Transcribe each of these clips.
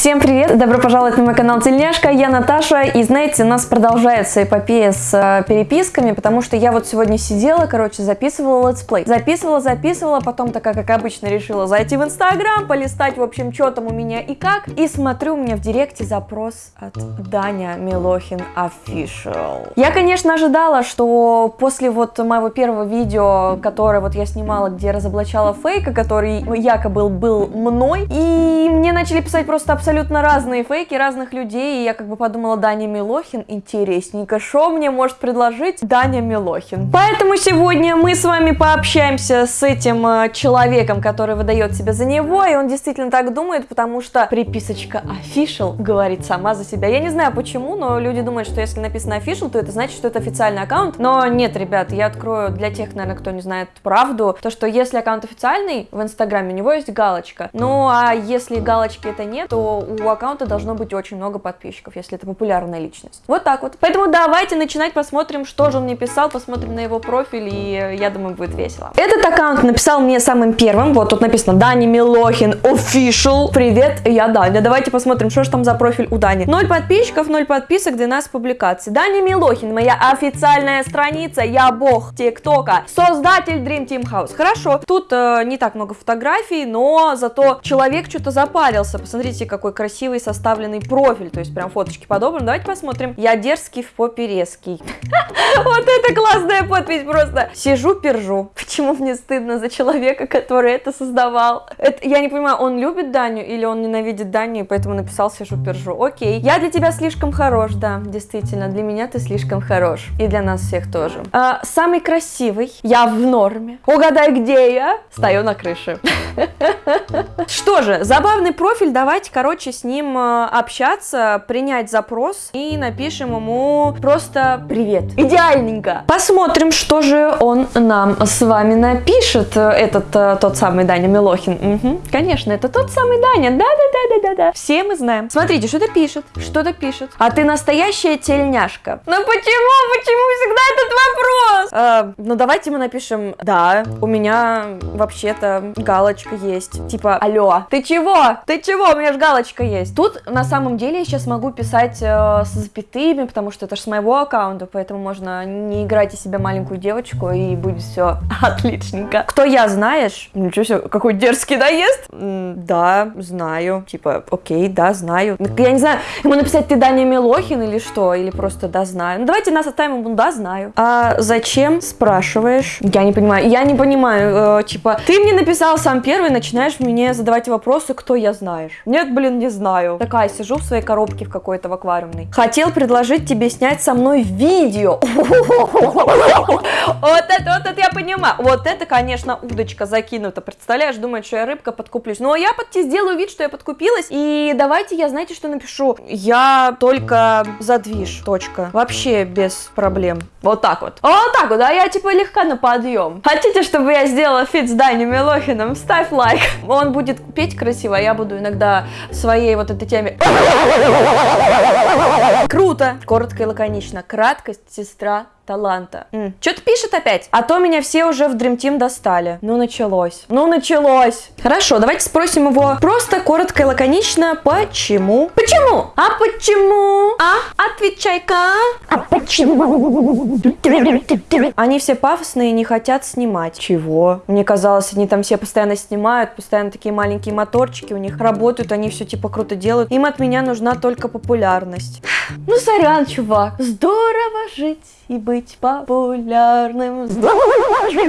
Всем привет! Добро пожаловать на мой канал Тельняшка, я Наташа, и знаете, у нас продолжается эпопея с э, переписками, потому что я вот сегодня сидела, короче, записывала летсплей. Записывала, записывала, потом такая, как обычно, решила зайти в Инстаграм, полистать, в общем, что там у меня и как, и смотрю, у меня в директе запрос от Даня Милохин Official. Я, конечно, ожидала, что после вот моего первого видео, которое вот я снимала, где разоблачала фейка, который якобы был мной, и мне начали писать просто абсолютно разные фейки разных людей, и я как бы подумала, Даня Милохин, интересненько, что мне может предложить Даня Милохин? Поэтому сегодня мы с вами пообщаемся с этим э, человеком, который выдает себя за него, и он действительно так думает, потому что приписочка official говорит сама за себя. Я не знаю почему, но люди думают, что если написано official, то это значит, что это официальный аккаунт, но нет, ребят, я открою для тех, наверное, кто не знает правду, то что если аккаунт официальный в Инстаграме, у него есть галочка, ну а если галочки это нет, то у аккаунта должно быть очень много подписчиков, если это популярная личность. Вот так вот. Поэтому давайте начинать, посмотрим, что же он мне писал, посмотрим на его профиль, и я думаю, будет весело. Этот аккаунт написал мне самым первым, вот тут написано Дани Милохин Official. Привет, я Даня. Давайте посмотрим, что же там за профиль у Дани. Ноль подписчиков, ноль подписок, 12 публикаций. Дани Милохин, моя официальная страница, я бог ТикТока, создатель Dream Team House. Хорошо, тут э, не так много фотографий, но зато человек что-то запарился. Посмотрите, какой красивый составленный профиль, то есть прям фоточки подобраны. Давайте посмотрим. Я дерзкий в попе резкий. Вот это классная подпись просто. Сижу, пержу. Почему мне стыдно за человека, который это создавал? Это, я не понимаю, он любит Даню или он ненавидит Даню, и поэтому написал сижу, пержу. Окей. Я для тебя слишком хорош, да, действительно. Для меня ты слишком хорош. И для нас всех тоже. А, самый красивый. Я в норме. Угадай, где я? Стою на крыше. Что же, забавный профиль. Давайте, короче, с ним э, общаться, принять запрос и напишем ему просто привет. Идеальненько. Посмотрим, что же он нам с вами напишет, э, этот э, тот самый Даня Милохин. Угу, конечно, это тот самый Даня. Да-да-да-да-да-да. Все мы знаем. Смотрите, что-то пишет, что-то пишет. А ты настоящая тельняшка. Ну почему, почему всегда этот вопрос? Э, ну давайте мы напишем, да, у меня вообще-то галочка есть. Типа, алло, ты чего? Ты чего? У меня же галочка есть. Тут на самом деле я сейчас могу писать э, с запятыми, потому что это же с моего аккаунта, поэтому можно не играть из себя маленькую девочку и будет все отличненько. Кто я, знаешь? Ничего себе, какой дерзкий наезд? М, да, знаю. Типа, окей, да, знаю. Я не знаю, ему написать ты Даня Милохин или что? Или просто да, знаю. Ну давайте нас оставим ему да, знаю. А зачем, спрашиваешь? Я не понимаю. Я не понимаю, э, типа, ты мне написал сам первый, начинаешь мне задавать вопросы, кто я знаешь. Нет, блин, не знаю. Такая сижу в своей коробке в какой-то в аквариумной. Хотел предложить тебе снять со мной видео. Вот это, вот это я понимаю. Вот это, конечно, удочка закинута. Представляешь, думает, что я рыбка подкуплюсь. Но я под сделаю вид, что я подкупилась. И давайте я, знаете, что напишу? Я только за движ. Точка. Вообще без проблем. Вот так вот. Вот так вот, а я типа легко на подъем. Хотите, чтобы я сделала фит с Даней Милохиным? Ставь лайк. Он будет петь красиво, а я буду иногда своей вот этой теме... Круто! Коротко и лаконично. Краткость, сестра таланта. Mm. Что-то пишет опять. А то меня все уже в Dream Team достали. Ну, началось. Ну, началось. Хорошо, давайте спросим его просто, коротко и лаконично, почему? Почему? А почему? А? Отвечай-ка. А почему? Они все пафосные и не хотят снимать. Чего? Мне казалось, они там все постоянно снимают, постоянно такие маленькие моторчики у них работают, они все типа круто делают. Им от меня нужна только популярность. Ну, сорян, чувак. Здорово жить и быть популярным.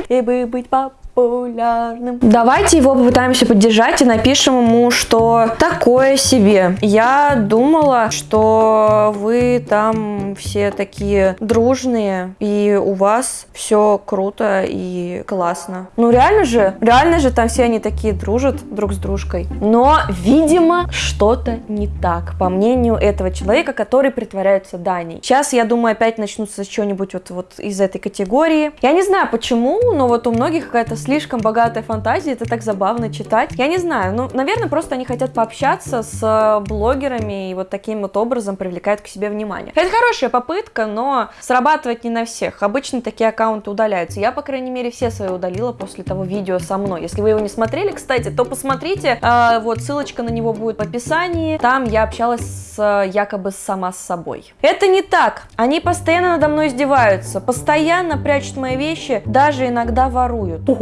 И быть популярным популярным. Давайте его попытаемся поддержать и напишем ему, что такое себе. Я думала, что вы там все такие дружные, и у вас все круто и классно. Ну реально же, реально же там все они такие дружат друг с дружкой. Но, видимо, что-то не так, по мнению этого человека, который притворяется Даней. Сейчас, я думаю, опять начнутся что-нибудь вот, вот из этой категории. Я не знаю почему, но вот у многих какая-то слишком богатая фантазия, это так забавно читать. Я не знаю, ну, наверное, просто они хотят пообщаться с э, блогерами и вот таким вот образом привлекают к себе внимание. Это хорошая попытка, но срабатывать не на всех. Обычно такие аккаунты удаляются. Я, по крайней мере, все свои удалила после того видео со мной. Если вы его не смотрели, кстати, то посмотрите. Э, вот ссылочка на него будет в описании. Там я общалась с, якобы сама с собой. Это не так. Они постоянно надо мной издеваются, постоянно прячут мои вещи, даже иногда воруют.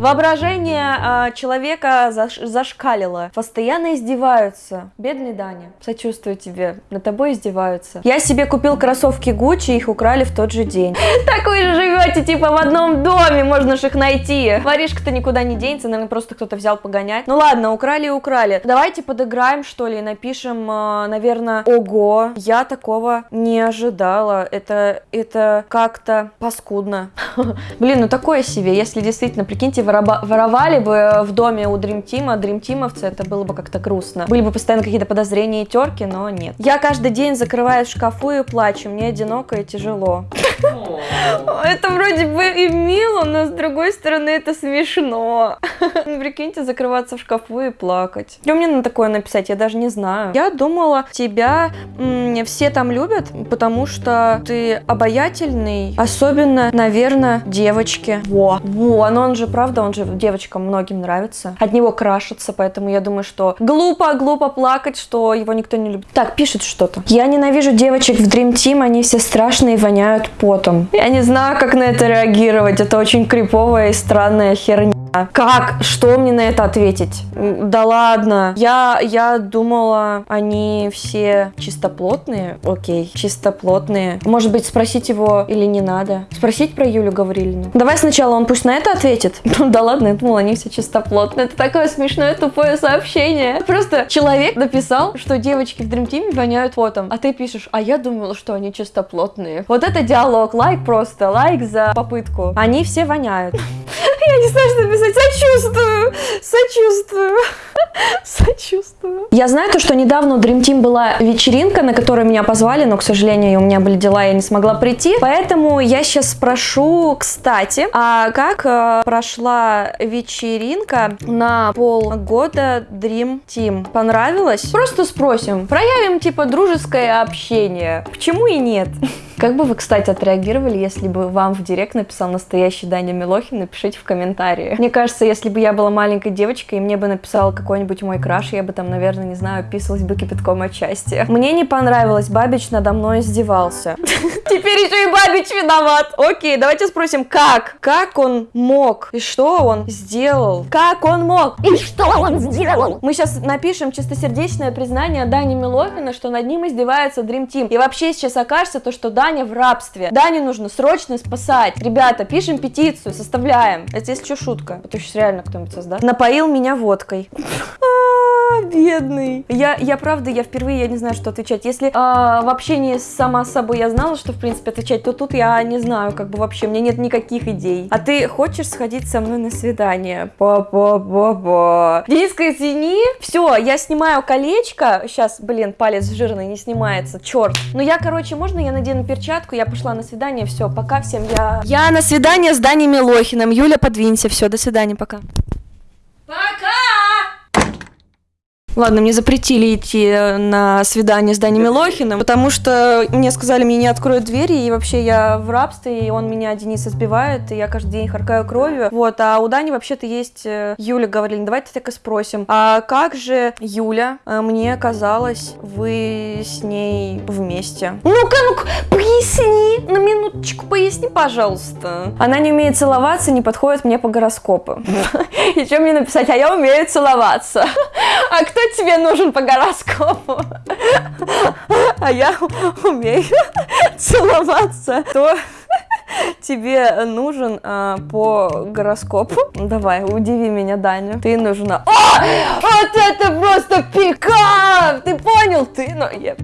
Воображение э, человека заш зашкалило. Постоянно издеваются. Бедный Даня. Сочувствую тебе. Над тобой издеваются. Я себе купил кроссовки Гуччи, их украли в тот же день. Так вы же живете типа в одном доме, можно же их найти. Воришка-то никуда не денется, наверное, просто кто-то взял погонять. Ну ладно, украли и украли. Давайте подыграем, что ли, напишем, э, наверное, ого, я такого не ожидала. Это, это как-то паскудно. Блин, ну такое себе, если действительно, прикиньте, воровали бы в доме у Dream Team, Dream Teamовцы, это было бы как-то грустно. Были бы постоянно какие-то подозрения и терки, но нет. Я каждый день закрываюсь в шкафу и плачу, мне одиноко и тяжело. Это вроде бы и мило, но с другой стороны это смешно. Прикиньте, закрываться в шкафу и плакать. Что мне на такое написать, я даже не знаю. Я думала, тебя все там любят, потому что ты обаятельный, особенно, наверное, девочки. Во, во, но он же, правда, он же девочкам многим нравится. От него крашится, поэтому я думаю, что глупо, глупо плакать, что его никто не любит. Так, пишет что-то. Я ненавижу девочек в Dream Team, они все страшные и воняют потом. Я не знаю, как на это реагировать, это очень криповая и странная херня. Как? Что мне на это ответить? Да ладно. Я, я думала, они все чистоплотные. Окей, чистоплотные. Может быть, спросить его или не надо? Спросить про Юлю Гаврилину? Давай сначала он пусть на это ответит. Ну да ладно, я думала, они все чистоплотные. Это такое смешное тупое сообщение. Просто человек написал, что девочки в Dream Team воняют потом. А ты пишешь, а я думала, что они чистоплотные. Вот это диалог. Лайк просто. Лайк за попытку. Они все воняют. Я не знаю, что написать. Сочувствую. Сочувствую. Сочувствую. Я знаю то, что недавно у Dream Team была вечеринка, на которую меня позвали, но, к сожалению, у меня были дела, я не смогла прийти. Поэтому я сейчас спрошу, кстати, а как э, прошла вечеринка на полгода Dream Team? Понравилось? Просто спросим. Проявим, типа, дружеское общение. Почему и нет? Как бы вы, кстати, отреагировали, если бы вам в директ написал настоящий Даня Милохин? Напишите в комментарии. Мне кажется, если бы я была маленькой девочкой, и мне бы написал какой-нибудь мой краш, я бы там, наверное, не знаю, описывалась бы кипятком от счастья. Мне не понравилось, Бабич надо мной издевался. Теперь еще и Бабич виноват. Окей, давайте спросим, как? Как он мог? И что он сделал? Как он мог? И что он сделал? Мы сейчас напишем чистосердечное признание Дани Милохина, что над ним издевается Dream Team. И вообще сейчас окажется то, что Даня в рабстве. Даню нужно срочно спасать. Ребята, пишем петицию, составляем. Это если что шутка. Это сейчас реально кто-нибудь создаст. Напоил меня водкой. Бедный. Я, я правда, я впервые, я не знаю, что отвечать. Если а, в общении сама с собой я знала, что в принципе отвечать, то тут я не знаю, как бы вообще, у меня нет никаких идей. А ты хочешь сходить со мной на свидание? Па-па-па-па. Дениска, извини. Все, я снимаю колечко. Сейчас, блин, палец жирный не снимается, черт. Ну я, короче, можно я надену перчатку, я пошла на свидание, все, пока всем, я... Я на свидание с Даней Милохиным, Юля, подвинься, все, до свидания, пока. Ладно, мне запретили идти э, на свидание с Даней Милохиным, потому что мне сказали, мне не откроют двери, и вообще я в рабстве, и он меня, Денис, избивает, и я каждый день харкаю кровью. Вот, а у Дани вообще-то есть э, Юля говорили, давайте так и спросим, а как же Юля, э, мне казалось, вы с ней вместе? Ну-ка, ну-ка, поясни, на минуточку поясни, пожалуйста. Она не умеет целоваться, не подходит мне по гороскопу. И что мне написать? А я умею целоваться. А кто тебе нужен по гороскопу? А я умею целоваться. То тебе нужен а, по гороскопу. Давай, удиви меня, Даня. Ты нужна. О! Вот это просто пикап! Ты понял? Ты, ну, я...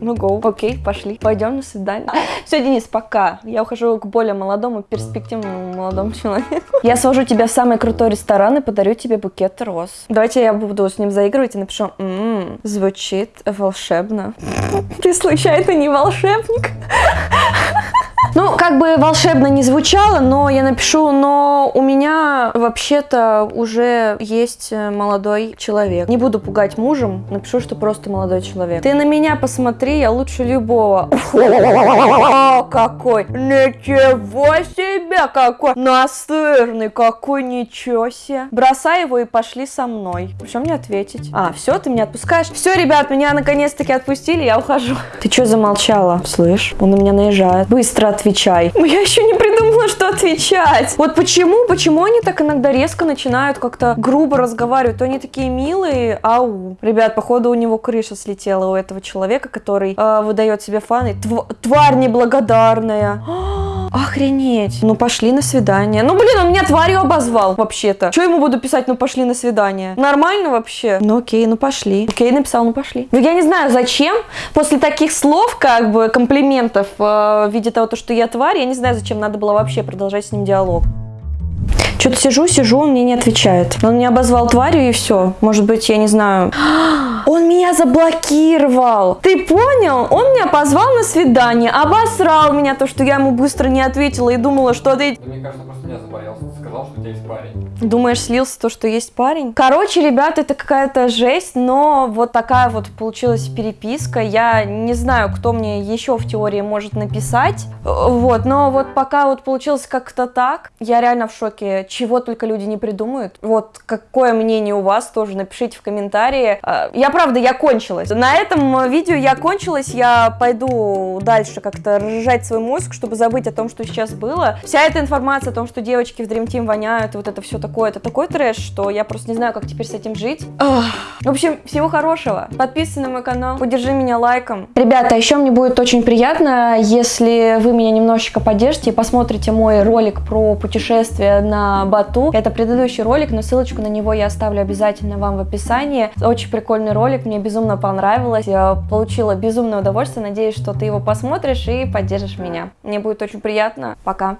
Ну, go. Окей, пошли. Пойдем на свидание. Все, Денис, пока. Я ухожу к более молодому, перспективному молодому человеку. Я свожу тебя в самый крутой ресторан и подарю тебе букет роз. Давайте я буду с ним заигрывать и напишу, м-м, звучит волшебно. Ты случайно не волшебник? Ну, как бы волшебно не звучало, но я напишу, но у меня вообще-то уже есть э, молодой человек. Не буду пугать мужем, напишу, что просто молодой человек. Ты на меня посмотри, я лучше любого. О, какой! Ничего себе, какой настырный, какой ничего себе. Бросай его и пошли со мной. Что мне ответить? А, все, ты меня отпускаешь? Все, ребят, меня наконец-таки отпустили, я ухожу. Ты что замолчала? Слышь, он на меня наезжает. Быстро отвечай. Я еще не придумала, что отвечать. Вот почему, почему они так иногда резко начинают как-то грубо разговаривать? То они такие милые, ау. Ребят, походу у него крыша слетела у этого человека, который э, выдает себе фаны. Тв тварь неблагодарная. Охренеть. Ну пошли на свидание. Ну блин, он меня тварью обозвал вообще-то. Что ему буду писать, ну пошли на свидание? Нормально вообще? Ну окей, ну пошли. Окей, написал, ну пошли. Ну я не знаю, зачем после таких слов, как бы, комплиментов э, в виде того, то, что я тварь, я не знаю, зачем надо было вообще продолжать с ним диалог. Что-то сижу, сижу, он мне не отвечает. Он меня обозвал тварью и все. Может быть, я не знаю. Он меня заблокировал. Ты понял? Он меня позвал на свидание, обосрал меня то, что я ему быстро не ответила и думала, что ты... Да мне кажется, просто меня забоялся. Сказал, что у тебя есть парень. Думаешь, слился то, что есть парень? Короче, ребят, это какая-то жесть, но вот такая вот получилась переписка. Я не знаю, кто мне еще в теории может написать. Вот, но вот пока вот получилось как-то так, я реально в шоке. Чего только люди не придумают. Вот, какое мнение у вас тоже, напишите в комментарии. А, Я, правда, я кончилась. На этом видео я кончилась, я пойду дальше как-то разжать свой мозг, чтобы забыть о том, что сейчас было. Вся эта информация о том, что девочки в Dream Team воняют, вот это все такое, это такой трэш, что я просто не знаю, как теперь с этим жить. Ах. В общем, всего хорошего. Подписывайся на мой канал, поддержи меня лайком. Ребята, еще мне будет очень приятно, если вы меня немножечко поддержите и посмотрите мой ролик про путешествие на Бату. Это предыдущий ролик, но ссылочку на него я оставлю обязательно вам в описании. Очень прикольный ролик, мне безумно понравилось. Я получила безумное удовольствие. Надеюсь, что ты его посмотришь и поддержишь меня. Мне будет очень приятно. Пока.